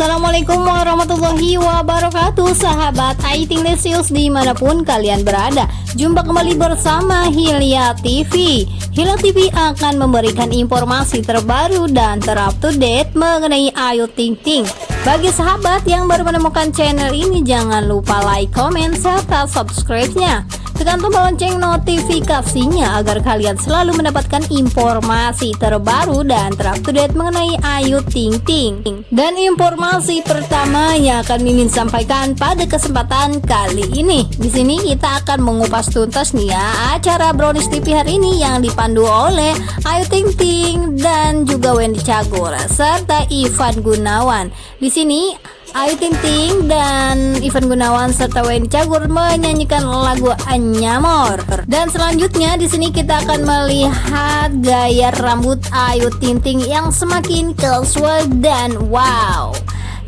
Assalamualaikum warahmatullahi wabarakatuh Sahabat Aiting Lesius di mana pun kalian berada. Jumpa kembali bersama Hilya TV Hilya TV akan memberikan informasi terbaru dan terup to date mengenai Ayu Ting Ting. Bagi sahabat yang baru menemukan channel ini Jangan lupa like, comment, serta subscribe-nya Tekan tombol lonceng notifikasinya agar kalian selalu mendapatkan informasi terbaru dan terupdate mengenai Ayu Ting Ting. Dan informasi pertama yang akan Mimin sampaikan pada kesempatan kali ini. Di sini kita akan mengupas tuntas nih ya acara Brownies TV hari ini yang dipandu oleh Ayu Ting Ting dan juga Wendy Cagur serta Ivan Gunawan. Di sini Ayu Ting dan Ivan Gunawan serta Wendy Cagur menyanyikan lagu Anyamor. Dan selanjutnya di sini kita akan melihat gaya rambut Ayu Ting yang semakin casual dan wow.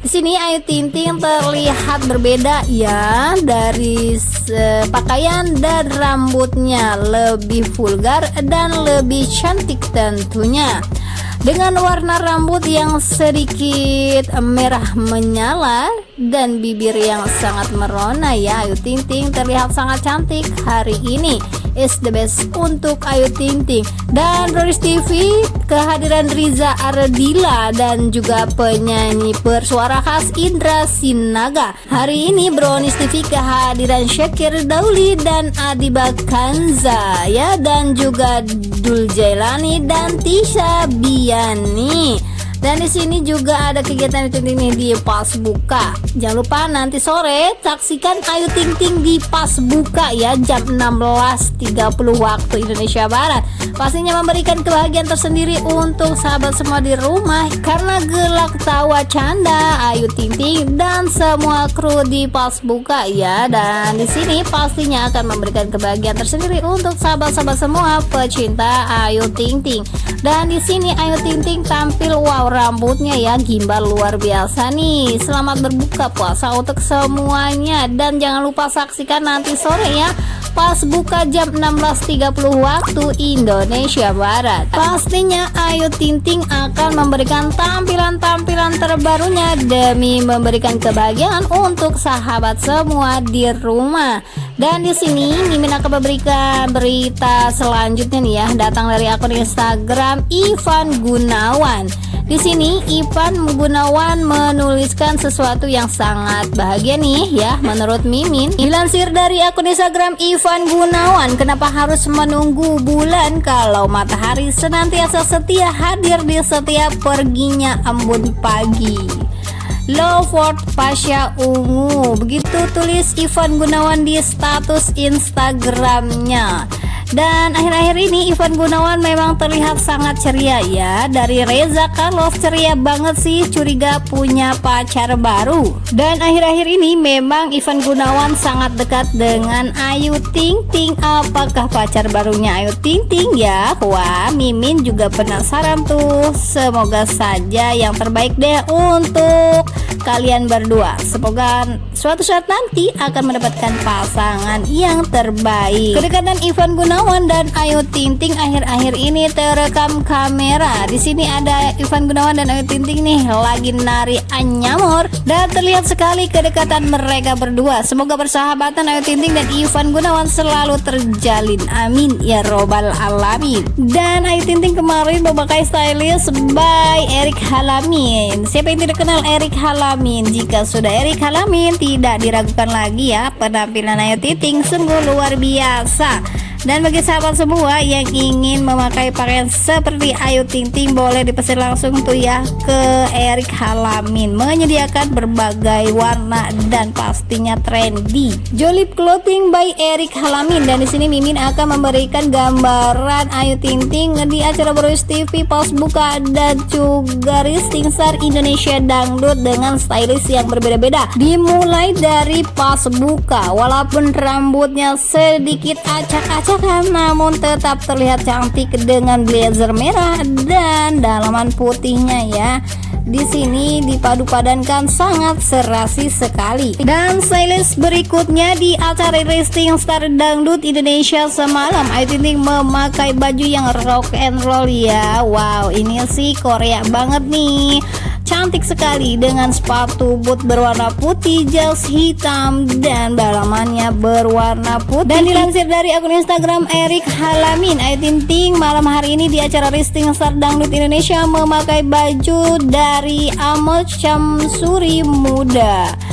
Di sini Ayu Ting Ting terlihat berbeda ya dari pakaian dan rambutnya lebih vulgar dan lebih cantik tentunya dengan warna rambut yang sedikit merah menyala dan bibir yang sangat merona ya Ayu Ting Ting terlihat sangat cantik hari ini. Is the best untuk Ayu Ting Ting dan Roris TV kehadiran Riza Ardila dan juga penyanyi bersuara khas Indra Sinaga. Hari ini Brownies TV kehadiran Syakir Dauli dan Adiba Kanza ya. Dan juga Dul Jailani dan Tisha Biani dan di sini juga ada kegiatan itu ini di pas buka. Jangan lupa nanti sore saksikan Ayu Ting Ting di pas buka ya jam 16.30 waktu Indonesia Barat. Pastinya memberikan kebahagiaan tersendiri untuk sahabat semua di rumah karena gelak tawa canda Ayu Ting semua kru di pas buka ya. Dan di sini pastinya akan memberikan kebahagiaan tersendiri untuk sahabat-sahabat semua pecinta Ayu Ting Ting. Dan di sini Ayu Ting Ting tampil wow rambutnya ya gimbal luar biasa nih selamat berbuka puasa untuk semuanya dan jangan lupa saksikan nanti sore ya pas buka jam 16.30 waktu Indonesia Barat. Pastinya Ayu Ting Ting akan memberikan tampilan-tampilan terbarunya demi memberikan kebahagiaan untuk sahabat semua di rumah. Dan di sini Mimin akan memberikan berita selanjutnya nih ya. Datang dari akun Instagram Ivan Gunawan di sini Ivan Gunawan menuliskan sesuatu yang sangat bahagia nih ya menurut Mimin. Dilansir dari akun Instagram Ivan Gunawan, kenapa harus menunggu bulan kalau matahari senantiasa setia hadir di setiap perginya embun pagi. Loveword Pasha Ungu Begitu tulis Ivan Gunawan di status Instagramnya dan akhir-akhir ini Ivan Gunawan memang terlihat sangat ceria ya. Dari Reza Karlov ceria banget sih curiga punya pacar baru. Dan akhir-akhir ini memang Ivan Gunawan sangat dekat dengan Ayu Ting Ting. Apakah pacar barunya Ayu Ting Ting ya? Wah Mimin juga penasaran tuh. Semoga saja yang terbaik deh untuk kalian berdua. Semoga suatu saat nanti akan mendapatkan pasangan yang terbaik. Kedekatan Ivan Gunawan Gunawan dan Ayu Ting Ting akhir-akhir ini terekam kamera. Di sini ada Ivan Gunawan dan Ayu Ting Ting nih lagi nari anyamor dan terlihat sekali kedekatan mereka berdua. Semoga persahabatan Ayu Ting Ting dan Ivan Gunawan selalu terjalin. Amin ya robbal alamin. Dan Ayu Ting Ting kemarin memakai stylist by Erik Halamin. Siapa yang tidak kenal Erik Halamin? Jika sudah Erik Halamin tidak diragukan lagi ya penampilan Ayu Ting Ting sungguh luar biasa. Dan bagi sahabat semua yang ingin memakai pakaian seperti Ayu Ting Ting boleh dipesan langsung tuh ya ke Erik Halamin menyediakan berbagai warna dan pastinya trendy. Jolip Clothing by Erik Halamin dan di sini Mimin akan memberikan gambaran Ayu Ting Ting di acara Bros TV pas buka dan juga Rising Star Indonesia Dangdut dengan stylist yang berbeda-beda. Dimulai dari pas buka walaupun rambutnya sedikit acak-acak namun tetap terlihat cantik dengan blazer merah dan dalaman putihnya ya. Di sini dipadu padankan sangat serasi sekali. Dan stylist berikutnya di acara Rising Star Dangdut Indonesia semalam. Ayu memakai baju yang rock and roll ya. Wow ini sih Korea banget nih cantik sekali dengan sepatu boot berwarna putih, jas hitam dan dalamannya berwarna putih. Dan dilansir dari akun Instagram Erik Halamin, Ayu Ting Ting malam hari ini di acara Risting Star Dangdut Indonesia memakai baju dari Amos Syamsuri Muda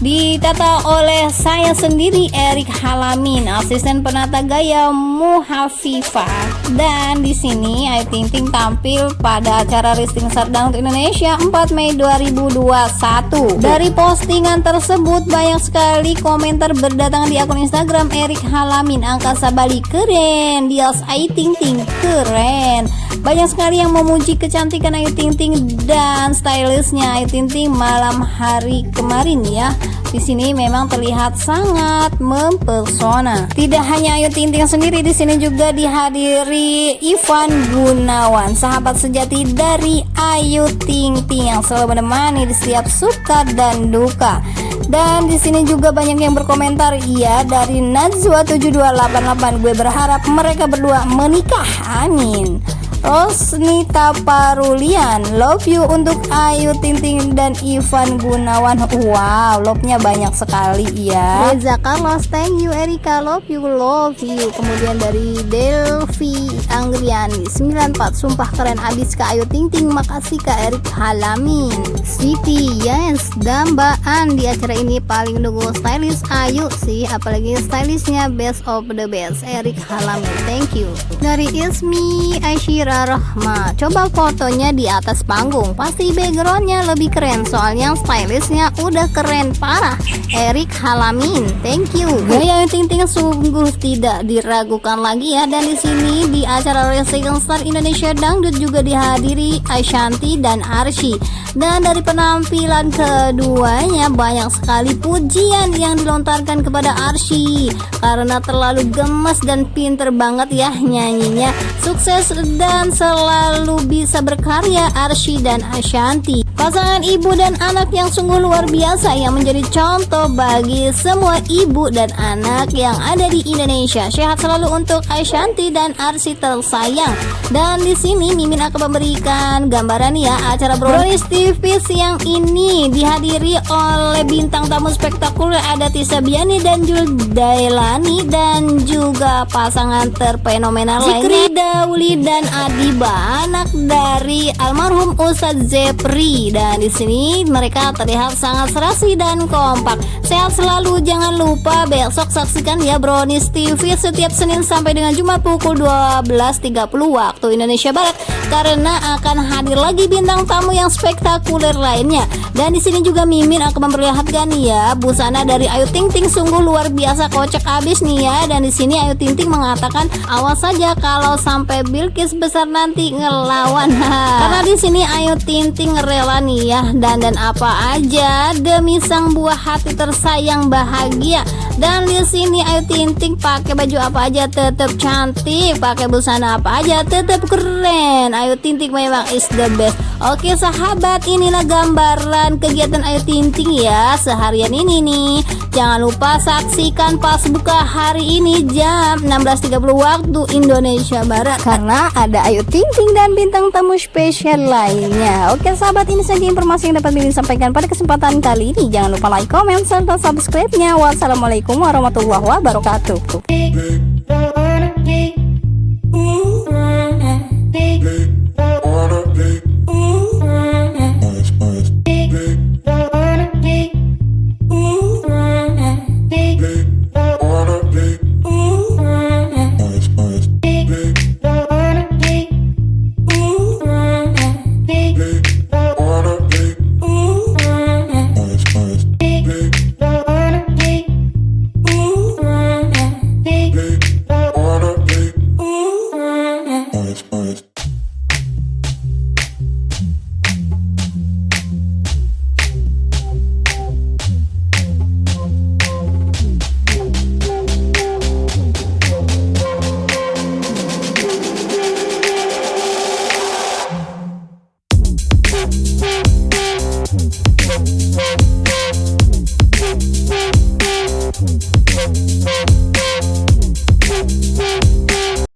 ditata oleh saya sendiri Erik Halamin asisten penata gaya Muhafifa. Dan di sini Ayu Ting Ting tampil pada acara Risting Sardang Indonesia 4 Mei 2021 dari postingan tersebut banyak sekali komentar berdatangan di akun Instagram Erik Halamin. Angkasa Bali keren Dias Ayu Ting Ting keren banyak sekali yang memuji kecantikan Ayu Ting Ting dan stylishnya Ayu Ting Ting malam hari kemarin ya di sini memang terlihat sangat mempesona. Tidak hanya Ayu Ting Ting sendiri di sini juga dihadiri Ivan Gunawan, sahabat sejati dari Ayu Ting Ting yang selalu menemani di setiap suka dan duka. Dan di sini juga banyak yang berkomentar, iya dari Najwa 7288 gue berharap mereka berdua menikah. Amin. Rosnita Parulian Love you untuk Ayu Ting dan Ivan Gunawan. Wow love-nya banyak sekali ya Reza Carlos thank you. Erika love you love you. Kemudian dari Delvi Anggriani 94 sumpah keren abis ke Ayu Ting Makasih Kak Erik Halamin. Siti yes dambaan di acara ini paling nunggu stylish Ayu sih apalagi stylishnya best of the best. Erik Halamin thank you. Dari Ismi Aisyira Rahma. Coba fotonya di atas panggung. Pasti backgroundnya lebih keren Soalnya stylishnya udah keren parah. Erik Halamin Thank you. Gaya Ting Ting sungguh tidak diragukan lagi ya. Dan di sini di acara Racing Star Indonesia Dangdut juga dihadiri Ashanti dan Arsy Dan dari penampilan keduanya banyak sekali pujian yang dilontarkan kepada Arsy Karena terlalu gemes dan pinter banget ya nyanyinya. Sukses dan dan selalu bisa berkarya Arsy dan Ashanti Pasangan ibu dan anak yang sungguh luar biasa yang menjadi contoh bagi semua ibu dan anak yang ada di Indonesia. Sehat selalu untuk Ashanti dan Arsy tersayang. Dan di sini Mimin akan memberikan gambaran ya acara Brownies TV siang ini dihadiri oleh bintang tamu spektakuler ada Tisa Biani dan Jul Dailani dan juga pasangan terfenomenal lainnya Dauli dan Adi Adiba, anak dari almarhum Ustadz Zepri dan di sini mereka terlihat sangat serasi dan kompak. Sehat selalu, jangan lupa besok saksikan ya Brownies TV setiap Senin sampai dengan Jumat pukul 12.30 waktu Indonesia Barat karena akan hadir lagi bintang tamu yang spektakuler lainnya. Dan di sini juga Mimin akan memperlihatkan ya busana dari Ayu Ting Ting sungguh luar biasa kocak abis nih ya. Dan di sini Ayu Ting Ting mengatakan awas saja kalau sampai Bilkis besar nanti ngelawan karena di sini Ayu Tinting rela nih ya dan dan apa aja demi sang buah hati tersayang bahagia dan di sini Ayu Tinting pakai baju apa aja tetap cantik. Pakai busana apa aja tetap keren. Ayu Tinting memang is the best. Oke sahabat inilah gambaran kegiatan Ayu Tinting ya seharian ini nih. Jangan lupa saksikan pas buka hari ini jam 16.30 waktu Indonesia Barat. Karena ada Ayu Ayu Ting Ting dan bintang tamu spesial lainnya. Oke sahabat ini saja informasi yang dapat Mimin sampaikan pada kesempatan kali ini. Jangan lupa like, comment, serta subscribe-nya. Wassalamualaikum warahmatullahi wabarakatuh